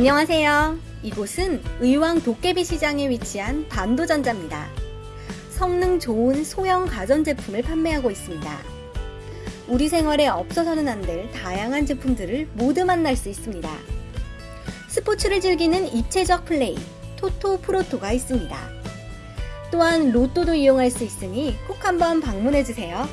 안녕하세요. 이곳은 의왕 도깨비 시장에 위치한 반도전자입니다. 성능 좋은 소형 가전제품을 판매하고 있습니다. 우리 생활에 없어서는 안 될 다양한 제품들을 모두 만날 수 있습니다. 스포츠를 즐기는 입체적 플레이, 토토 프로토가 있습니다. 또한 로또도 이용할 수 있으니 꼭 한번 방문해주세요.